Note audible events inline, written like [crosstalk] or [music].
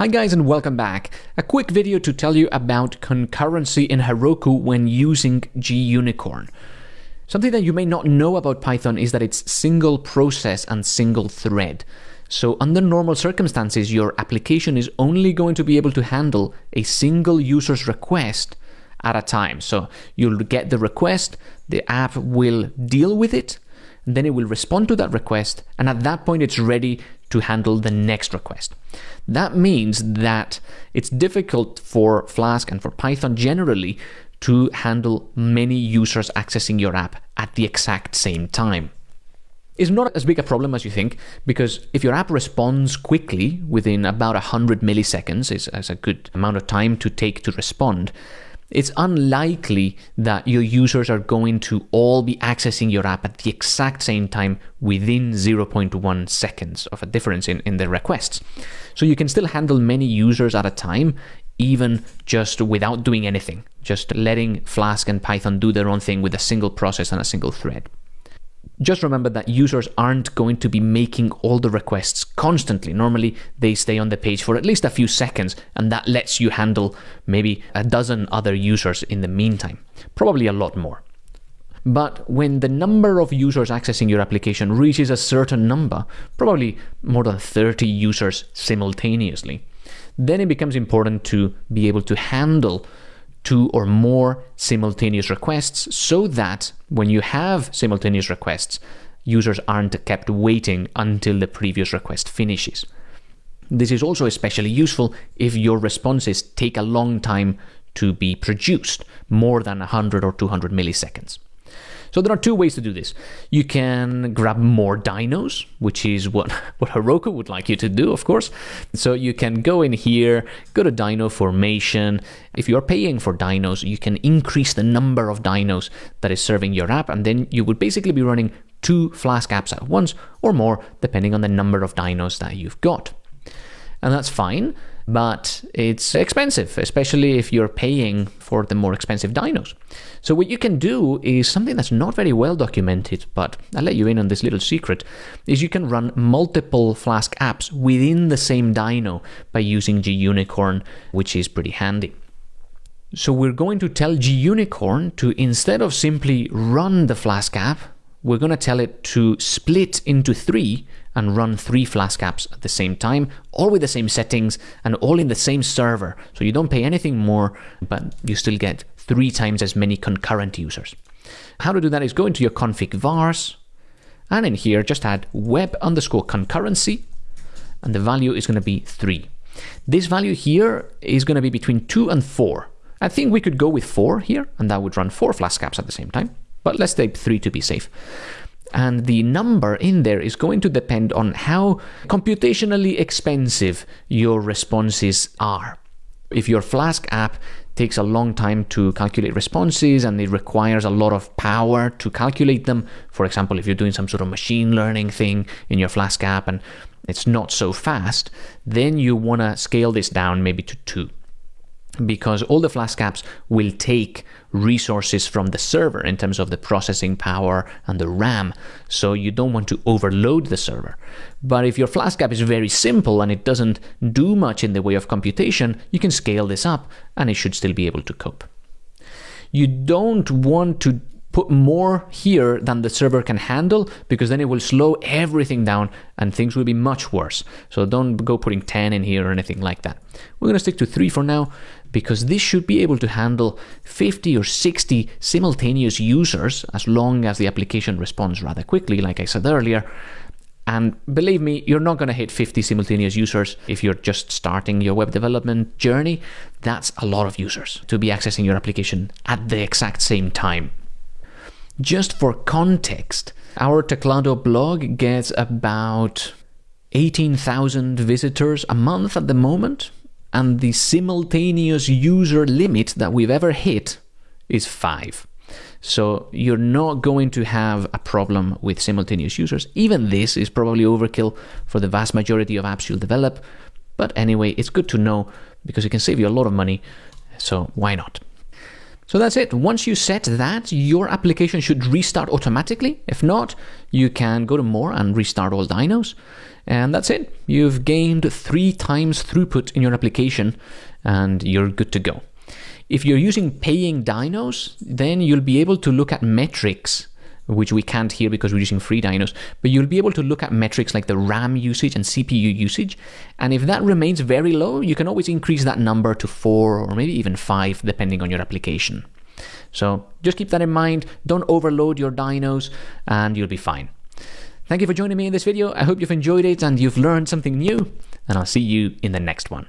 Hi guys and welcome back. A quick video to tell you about concurrency in Heroku when using gUnicorn. Something that you may not know about Python is that it's single process and single thread. So under normal circumstances, your application is only going to be able to handle a single user's request at a time. So you'll get the request, the app will deal with it, then it will respond to that request, and at that point it's ready to handle the next request. That means that it's difficult for Flask and for Python generally to handle many users accessing your app at the exact same time. It's not as big a problem as you think, because if your app responds quickly within about 100 milliseconds, is, a good amount of time to take to respond, it's unlikely that your users are going to all be accessing your app at the exact same time within 0.1 seconds of a difference in, in the requests. So you can still handle many users at a time, even just without doing anything, just letting Flask and Python do their own thing with a single process and a single thread. Just remember that users aren't going to be making all the requests constantly. Normally, they stay on the page for at least a few seconds, and that lets you handle maybe a dozen other users in the meantime, probably a lot more. But when the number of users accessing your application reaches a certain number, probably more than 30 users simultaneously, then it becomes important to be able to handle two or more simultaneous requests so that when you have simultaneous requests, users aren't kept waiting until the previous request finishes. This is also especially useful if your responses take a long time to be produced, more than 100 or 200 milliseconds. So there are two ways to do this. You can grab more dynos, which is what, [laughs] what Heroku would like you to do, of course. So you can go in here, go to dyno formation. If you're paying for dynos, you can increase the number of dynos that is serving your app, and then you would basically be running two Flask apps at once or more, depending on the number of dynos that you've got. And that's fine but it's expensive, especially if you're paying for the more expensive dynos. So what you can do is something that's not very well documented, but I'll let you in on this little secret, is you can run multiple Flask apps within the same dyno by using gUnicorn, which is pretty handy. So we're going to tell gUnicorn to, instead of simply run the Flask app, we're going to tell it to split into three and run three Flask apps at the same time, all with the same settings and all in the same server. So you don't pay anything more, but you still get three times as many concurrent users. How to do that is go into your config vars, and in here just add web underscore concurrency, and the value is going to be three. This value here is going to be between two and four. I think we could go with four here, and that would run four Flask apps at the same time. But let's take three to be safe. And the number in there is going to depend on how computationally expensive your responses are. If your Flask app takes a long time to calculate responses and it requires a lot of power to calculate them, for example, if you're doing some sort of machine learning thing in your Flask app and it's not so fast, then you want to scale this down maybe to two because all the Flask apps will take resources from the server in terms of the processing power and the RAM. So you don't want to overload the server. But if your Flask app is very simple and it doesn't do much in the way of computation, you can scale this up and it should still be able to cope. You don't want to put more here than the server can handle because then it will slow everything down and things will be much worse. So don't go putting 10 in here or anything like that. We're going to stick to 3 for now because this should be able to handle 50 or 60 simultaneous users as long as the application responds rather quickly, like I said earlier. And believe me, you're not going to hit 50 simultaneous users if you're just starting your web development journey. That's a lot of users to be accessing your application at the exact same time. Just for context, our Teclado blog gets about 18,000 visitors a month at the moment and the simultaneous user limit that we've ever hit is 5. So you're not going to have a problem with simultaneous users. Even this is probably overkill for the vast majority of apps you'll develop. But anyway, it's good to know because it can save you a lot of money. So why not? So that's it. Once you set that, your application should restart automatically. If not, you can go to more and restart all dynos. And that's it. You've gained three times throughput in your application and you're good to go. If you're using paying dynos, then you'll be able to look at metrics which we can't here because we're using free dynos, but you'll be able to look at metrics like the RAM usage and CPU usage. And if that remains very low, you can always increase that number to four or maybe even five, depending on your application. So just keep that in mind. Don't overload your dynos and you'll be fine. Thank you for joining me in this video. I hope you've enjoyed it and you've learned something new, and I'll see you in the next one.